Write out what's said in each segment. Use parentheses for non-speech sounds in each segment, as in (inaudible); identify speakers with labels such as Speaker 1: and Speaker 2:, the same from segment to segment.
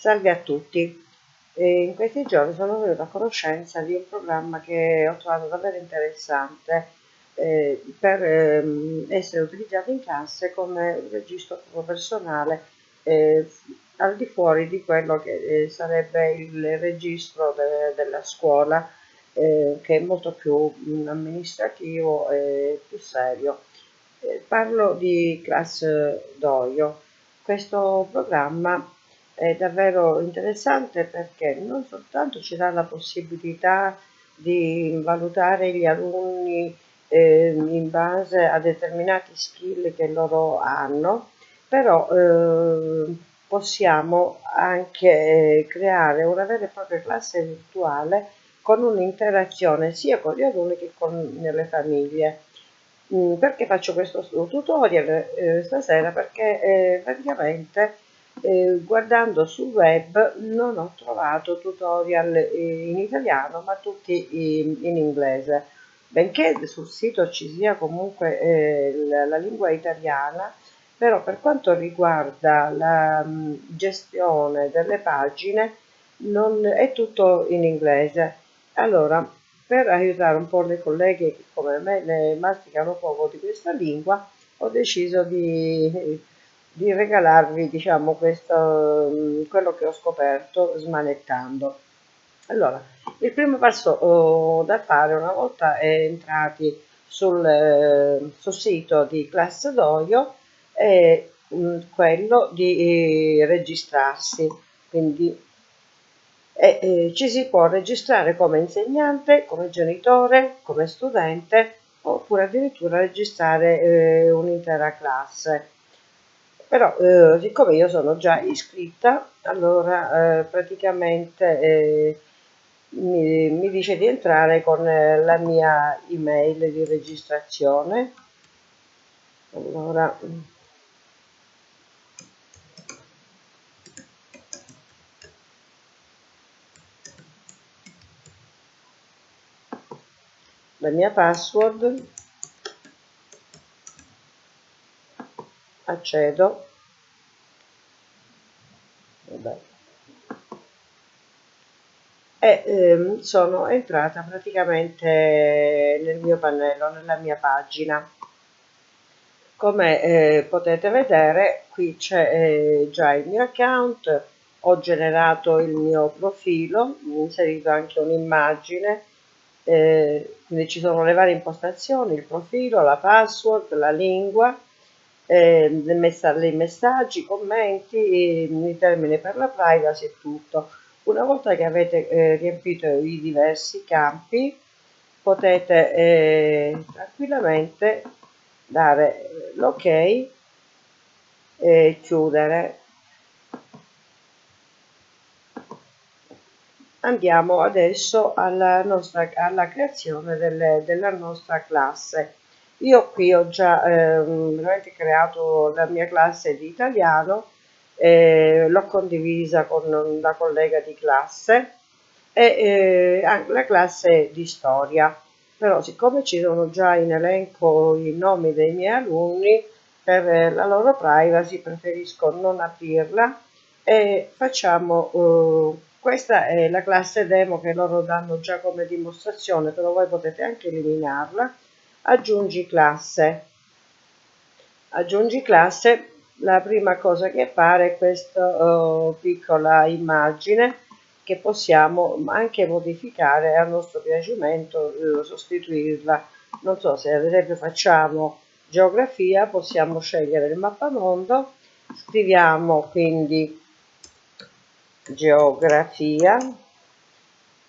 Speaker 1: Salve a tutti, in questi giorni sono venuta a conoscenza di un programma che ho trovato davvero interessante eh, per eh, essere utilizzato in classe come registro personale eh, al di fuori di quello che eh, sarebbe il registro de della scuola che è molto più mm, amministrativo e più serio. Parlo di Class Doio. Questo programma è davvero interessante perché non soltanto ci dà la possibilità di valutare gli alunni eh, in base a determinati skill che loro hanno, però eh, possiamo anche creare una vera e propria classe virtuale con un'interazione sia con gli alunni che con le famiglie. Mm, perché faccio questo tutorial eh, stasera? Perché eh, praticamente eh, guardando sul web non ho trovato tutorial eh, in italiano ma tutti in, in, inglese benché sul sito ci sia comunque eh, la, la, lingua italiana però per quanto riguarda la mh, mm, gestione delle pagine non è tutto in inglese. Allora per aiutare un po' le colleghe che come me ne masticano poco di questa lingua ho deciso di di regalarvi diciamo questo, mm, quello che ho scoperto smanettando. Allora il primo passo oh, da fare una volta entrati sul, eh, sul sito di Class Doio è mm, quello di eh, registrarsi. Quindi eh, eh, ci si può registrare come insegnante, come genitore, come studente oppure addirittura registrare eh, un'intera classe però eh, siccome io sono già iscritta allora eh, praticamente eh, mi, mi, dice di entrare con eh, la mia email di registrazione. Allora. La mia password accedo Vabbè. e ehm, sono entrata praticamente nel mio pannello, nella mia pagina. Come eh, potete vedere qui c'è eh, già il mio account, ho generato il mio profilo, ho inserito anche un'immagine, eh, quindi ci sono le varie impostazioni, il profilo, la password, la lingua, eh, messaggi, i commenti, i termini per la privacy e tutto. Una volta che avete eh, riempito i diversi campi potete eh, tranquillamente dare l'ok e chiudere. Andiamo adesso alla, nostra, alla creazione delle, della nostra classe. Io qui ho già eh, creato la mia classe di italiano, eh, l'ho condivisa con una collega di classe e eh, la classe di storia. Però siccome ci sono già in elenco i nomi dei miei alunni, per la loro privacy preferisco non aprirla e facciamo uh, questa è la classe demo che loro danno già come dimostrazione però voi potete anche eliminarla aggiungi classe. Aggiungi classe. La prima cosa che appare è questa uh, piccola immagine che possiamo anche modificare a nostro piacimento uh, sostituirla. Non so se ad esempio facciamo geografia possiamo scegliere il mappamondo. Scriviamo quindi geografia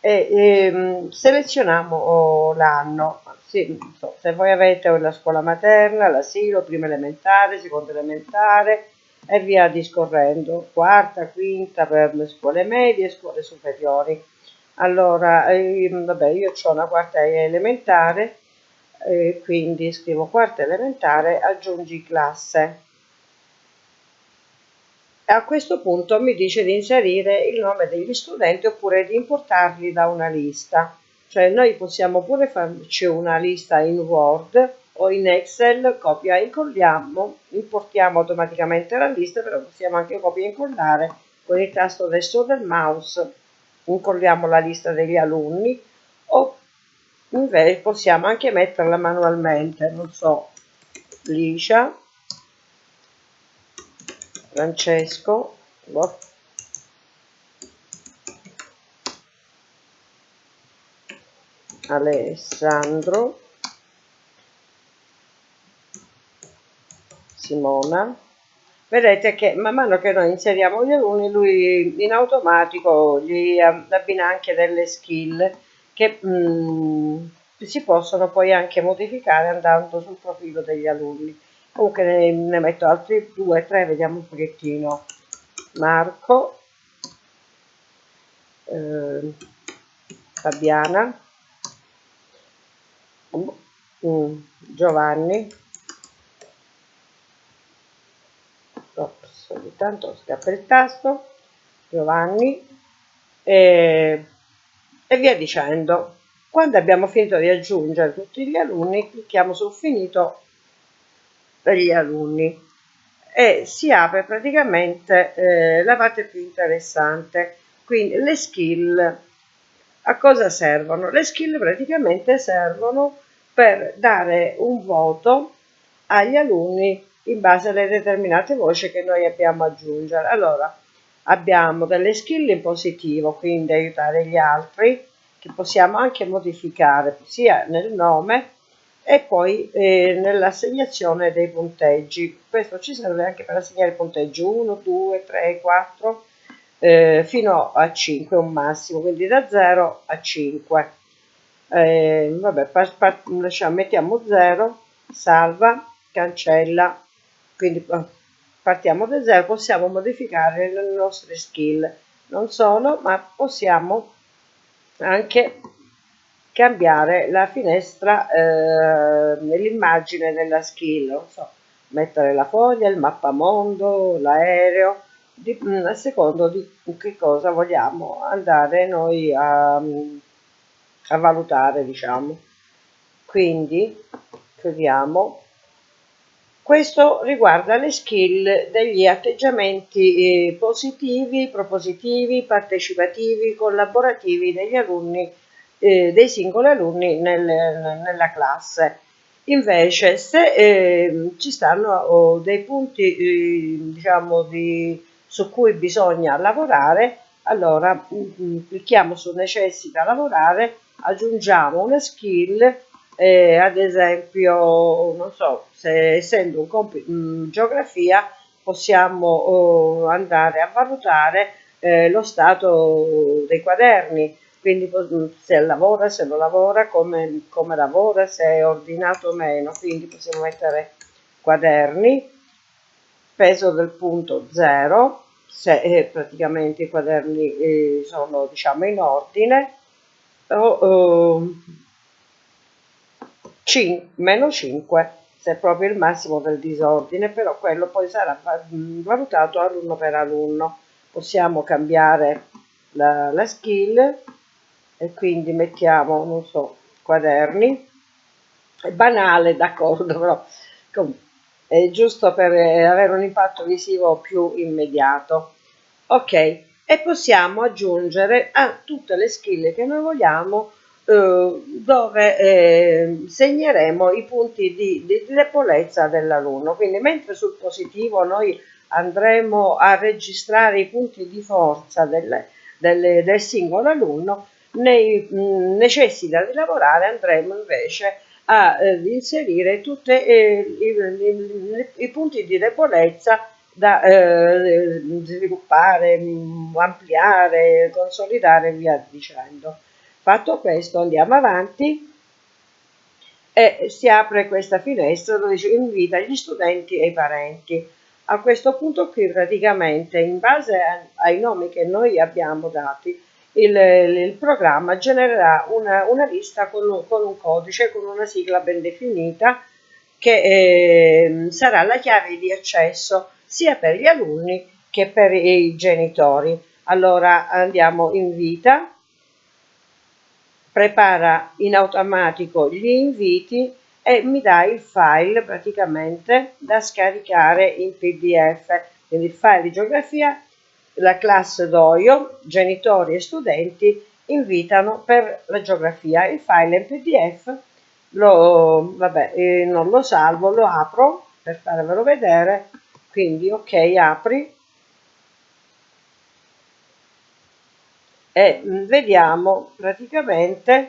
Speaker 1: e ehm, selezioniamo oh, l'anno sì, so, se voi avete la scuola materna, l'asilo, prima elementare, seconda elementare e via discorrendo, quarta, quinta per le scuole medie e scuole superiori. Allora, eh, vabbè, io ho una quarta elementare, eh, quindi scrivo quarta elementare, aggiungi classe. A questo punto mi dice di inserire il nome degli studenti oppure di importarli da una lista. Cioè noi possiamo pure farci una lista in Word o in Excel, copia e incolliamo, importiamo automaticamente la lista, però possiamo anche copiare e incollare con il tasto destro del mouse incolliamo la lista degli alunni o invece possiamo anche metterla manualmente, non so, Licia, Francesco, boh. Alessandro, Simona. Vedete che man mano che noi inseriamo gli alunni, lui in automatico gli abbina anche delle skill che mh, mm, si possono poi anche modificare andando sul profilo degli alunni. Comunque ne, ne metto altri due, tre, vediamo un pochettino. Marco, eh, Fabiana, mm, Giovanni, ops, ogni tanto scappa il tasto, Giovanni. E, e via dicendo. Quando abbiamo finito di aggiungere tutti gli alunni, clicchiamo su finito per gli alunni e si apre praticamente eh, la parte più interessante. Quindi le skill a cosa servono? Le skill praticamente servono per dare un voto agli alunni in base alle determinate voci che noi abbiamo aggiungere. Allora, abbiamo delle skill in positivo, quindi aiutare gli altri, che possiamo anche modificare sia nel nome e poi eh, nell'assegnazione dei punteggi. Questo ci serve anche per assegnare punteggi 1, 2, 3, 4 eh, fino a 5 un massimo, quindi da 0 a 5. Eh, vabbè, par, par, lasciamo, mettiamo 0, salva, cancella, quindi eh, partiamo da 0, possiamo modificare le nostre skill, non solo, ma possiamo anche cambiare la finestra, eh, della skill, non so, mettere la foglia, il mappamondo, l'aereo, mm, a secondo di che cosa vogliamo andare noi a, a valutare, diciamo. Quindi, chiudiamo. Questo riguarda le skill degli atteggiamenti eh, positivi, propositivi, partecipativi, collaborativi degli alunni eh, dei singoli alunni nel, nella classe. Invece se eh, ci stanno oh, dei punti eh, diciamo di, su cui bisogna lavorare, allora mh, mm, mm, clicchiamo su necessita lavorare, aggiungiamo una skill, eh, ad esempio, non so, se essendo un compito in mm, geografia possiamo oh, andare a valutare eh, lo stato dei quaderni, quindi se lavora, se non lavora, come, come lavora, se è ordinato o meno, quindi possiamo mettere quaderni, peso del punto 0, se eh, praticamente i quaderni eh, sono diciamo in ordine, o eh, meno 5 se è proprio il massimo del disordine, però quello poi sarà valutato alunno per alunno. Possiamo cambiare la, la skill e quindi mettiamo, non so, quaderni, è banale, d'accordo, (laughs) però è giusto per avere un impatto visivo più immediato. Ok, e possiamo aggiungere a tutte le skill che noi vogliamo eh, dove eh, segneremo i punti di, di debolezza dell'alunno. Quindi mentre sul positivo noi andremo a registrare i punti di forza del, del, del singolo alunno, nei, mh, necessita di lavorare andremo invece a eh, inserire tutti eh, i, i, punti di debolezza da eh, sviluppare, mh, ampliare, consolidare e via dicendo. Fatto questo andiamo avanti e si apre questa finestra dove si invita gli studenti e i parenti. A questo punto qui praticamente in base ai nomi che noi abbiamo dati il, il programma genererà una, una lista con, con, un codice, con una sigla ben definita che eh, sarà la chiave di accesso sia per gli alunni che per i genitori. Allora andiamo in vita, prepara in automatico gli inviti e mi dà il file praticamente da scaricare in pdf, quindi il file di geografia la classe d'Oio, genitori e studenti invitano per la geografia. Il file in PDF lo, vabbè, eh, non lo salvo, lo apro per farvelo vedere, quindi ok, apri. E mm, vediamo praticamente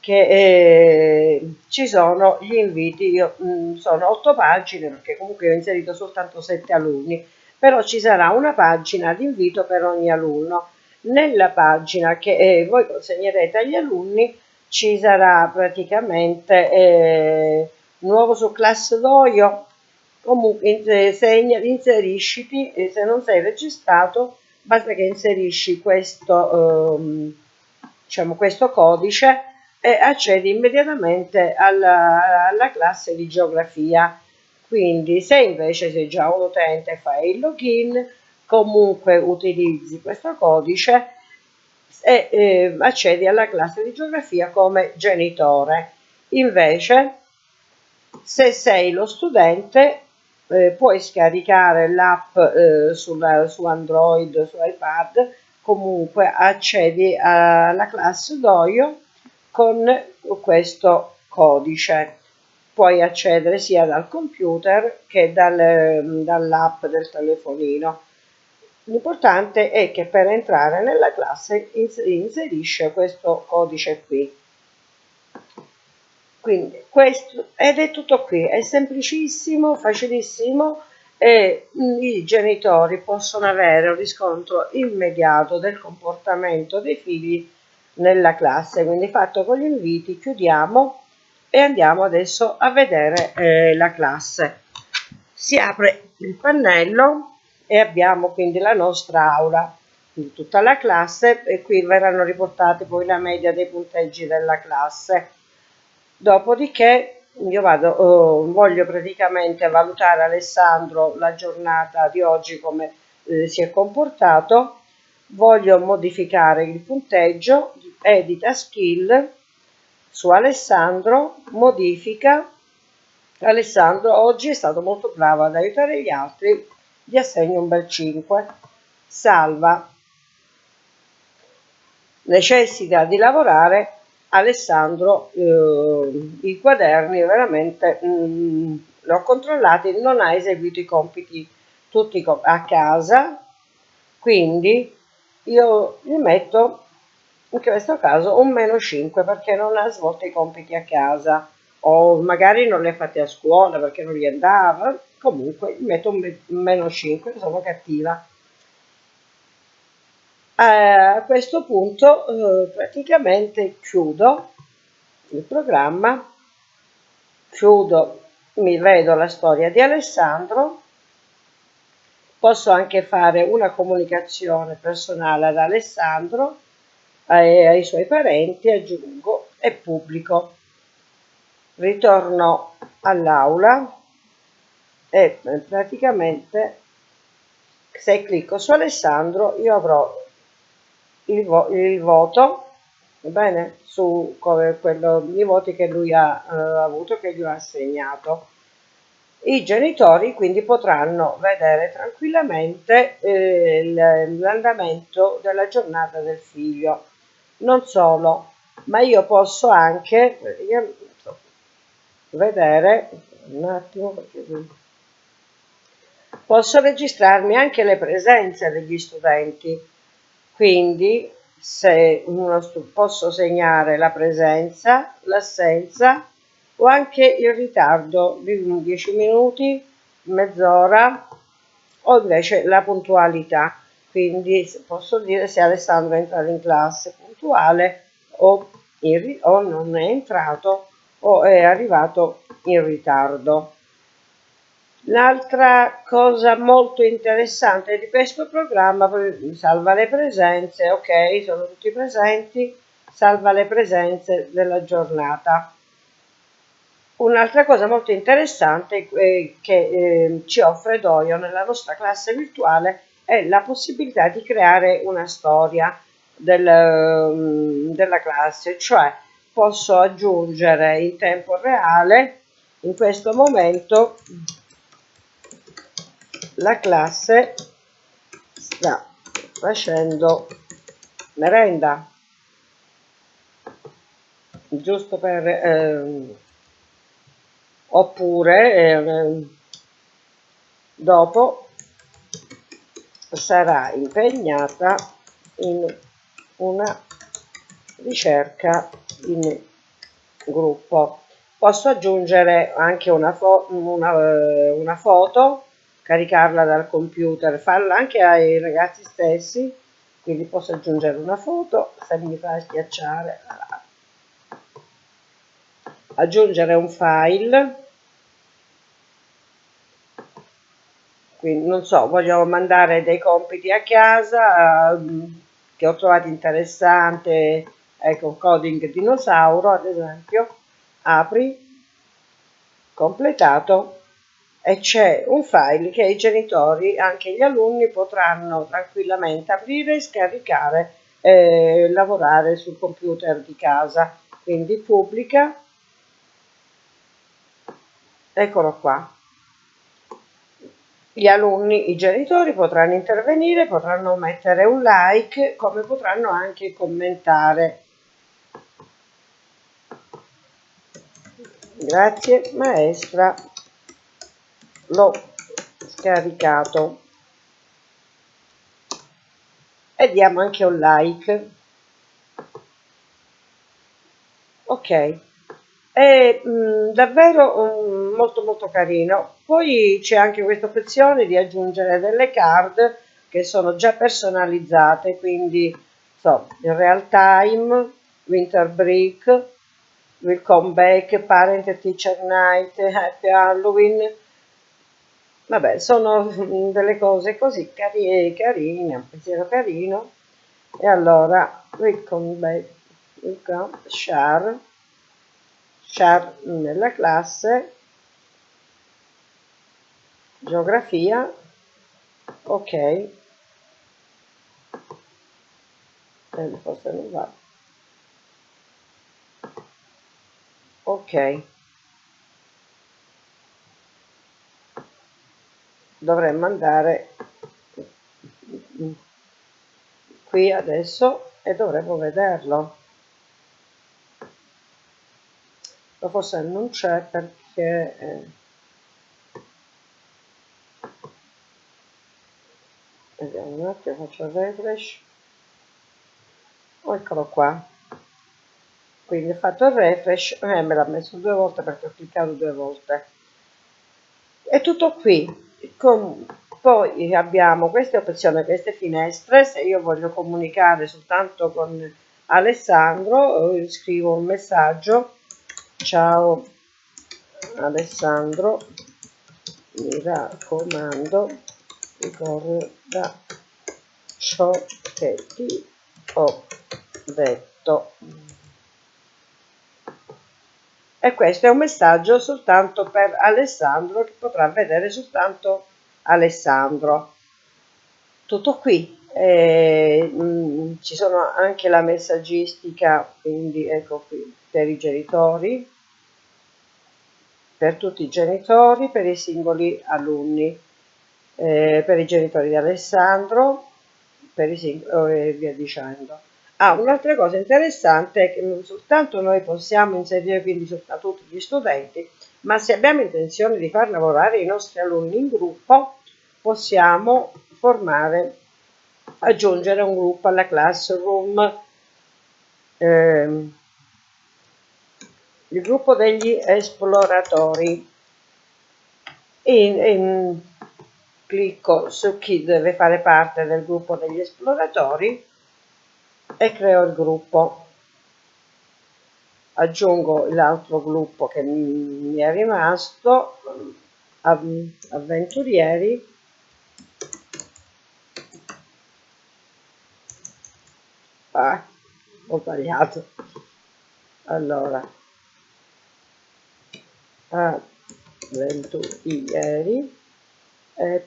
Speaker 1: che eh, ci sono gli inviti, io, mh, mm, sono otto pagine perché comunque ho inserito soltanto sette alunni, però ci sarà una pagina di invito per ogni alunno. Nella pagina che eh, voi consegnerete agli alunni ci sarà praticamente eh, nuovo su classe d'oio, comunque segna, inserisciti, e se non sei registrato basta che inserisci questo, ehm, diciamo, questo codice e accedi immediatamente alla, alla classe di geografia. Quindi se invece sei già un utente e fai il login, comunque utilizzi questo codice e eh, accedi alla classe di geografia come genitore. Invece, se sei lo studente, eh, puoi scaricare l'app eh, su Android, su iPad, comunque accedi alla classe Doio con questo codice. Puoi accedere sia dal computer che dal, dall'app del telefonino. L'importante è che per entrare nella classe inserisce questo codice qui. Quindi questo, ed è tutto qui, è semplicissimo, facilissimo e i genitori possono avere un riscontro immediato del comportamento dei figli nella classe. Quindi fatto con gli inviti chiudiamo e andiamo adesso a vedere eh, la classe. Si apre il pannello e abbiamo quindi la nostra aula, quindi tutta la classe e qui verranno riportate poi la media dei punteggi della classe. Dopodiché io vado, oh, voglio praticamente valutare Alessandro la giornata di oggi come eh, si è comportato, voglio modificare il punteggio, edita skill, su Alessandro, modifica, Alessandro oggi è stato molto bravo ad aiutare gli altri, gli assegno un bel 5, salva, necessita di lavorare. Alessandro eh, i quaderni veramente mm, li ho controllati non ha eseguito i compiti tutti a casa. Quindi io gli metto in questo caso un meno 5 perché non ha svolto i compiti a casa. O magari non li ha fatti a scuola perché non gli andava. Comunque metto un meno 5 sono cattiva. A questo punto eh, praticamente chiudo il programma, chiudo, mi vedo la storia di Alessandro, posso anche fare una comunicazione personale ad Alessandro e ai suoi parenti, aggiungo e pubblico. Ritorno all'aula e praticamente se clicco su Alessandro io avrò il, vo il voto bene, su quello, i voti che lui ha eh, avuto, che gli ha assegnato. I genitori quindi potranno vedere tranquillamente eh, l'andamento della giornata del figlio. Non solo, ma io posso anche vedere un attimo posso registrarmi anche le presenze degli studenti quindi se posso segnare la presenza, l'assenza o anche il ritardo di 10 minuti, mezz'ora o invece la puntualità. Quindi posso dire se Alessandro è entrato in classe puntuale o, in, o non è entrato o è arrivato in ritardo. L'altra cosa molto interessante di questo programma, salva le presenze, ok, sono tutti presenti, salva le presenze della giornata. Un'altra cosa molto interessante eh, che eh, ci offre Doio nella nostra classe virtuale è la possibilità di creare una storia del, mm, della classe, cioè posso aggiungere in tempo reale in questo momento la classe sta facendo merenda. Giusto per eh, oppure eh, dopo sarà impegnata in una ricerca in gruppo. Posso aggiungere anche una, fo una, una foto caricarla dal computer farla anche ai ragazzi stessi quindi posso aggiungere una foto se mi fa schiacciare aggiungere un file. Quindi non so voglio mandare dei compiti a casa uh, che ho trovato interessante ecco coding dinosauro ad esempio apri completato e c'è un file che i genitori anche gli alunni potranno tranquillamente aprire scaricare e lavorare sul computer di casa. Quindi pubblica. Eccolo qua gli alunni, i genitori potranno intervenire, potranno mettere un like, come potranno anche commentare. Grazie maestra, l'ho scaricato. E diamo anche un like. Ok è mh, mm, davvero um, molto molto carino. Poi c'è anche questa opzione di aggiungere delle card che sono già personalizzate quindi so, in real time winter break welcome back parent teacher night happy halloween. Vabbè sono (laughs) delle cose così carine, carine un pensiero carino. E allora welcome back welcome share char nella classe geografia. Ok. Eh, forse non va. Ok. Dovremmo andare qui adesso e dovremmo vederlo. Ma forse non c'è perché eh, vediamo un attimo faccio il refresh eccolo qua quindi ho fatto il refresh e eh, me l'ha messo due volte perché ho cliccato due volte è tutto qui Con, poi abbiamo queste opzioni queste finestre se io voglio comunicare soltanto con Alessandro eh, scrivo un messaggio. Ciao Alessandro mi raccomando ricorda ciò che ti ho detto. E questo è un messaggio soltanto per Alessandro che potrà vedere soltanto Alessandro. Tutto qui. Eh, mh, mm, ci sono anche la messaggistica quindi ecco qui per i genitori, per tutti i genitori, per i singoli alunni, eh, per i genitori di Alessandro, per i singoli e via dicendo. Ah, un'altra cosa interessante è che non soltanto noi possiamo inserire quindi soltanto tutti gli studenti, ma se abbiamo intenzione di far lavorare i nostri alunni in gruppo, possiamo formare, aggiungere un gruppo alla classroom. Eh, il gruppo degli esploratori e, e clicco su chi deve fare parte del gruppo degli esploratori e creo il gruppo. Aggiungo l'altro gruppo che mi è rimasto avventurieri. Ah, ho sbagliato. Allora. Avventurieri e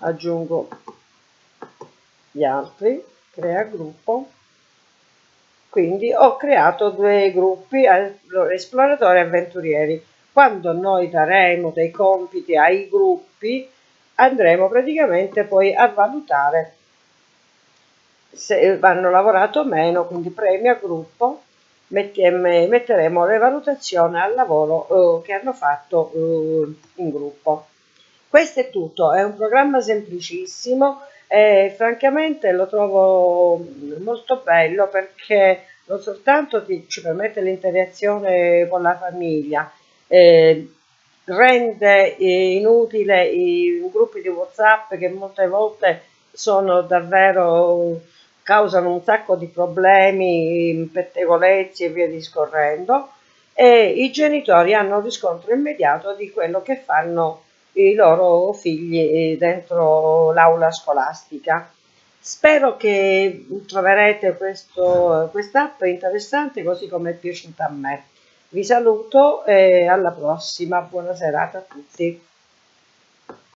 Speaker 1: aggiungo gli altri crea gruppo quindi ho creato due gruppi esploratori e avventurieri quando noi daremo dei compiti ai gruppi andremo praticamente poi a valutare se hanno lavorato meno, quindi premio a gruppo, metteremo le valutazioni al lavoro eh, che hanno fatto eh, in gruppo. Questo è tutto, è un programma semplicissimo e francamente lo trovo molto bello perché non soltanto ti, ci permette l'interazione con la famiglia, eh, rende eh, inutile i gruppi di Whatsapp che molte volte sono davvero causano un sacco di problemi, pettegolezzi e via discorrendo e i genitori hanno un riscontro immediato di quello che fanno i loro figli dentro l'aula scolastica. Spero che troverete quest'app interessante così come è piaciuta a me. Vi saluto e alla prossima, buona serata a tutti.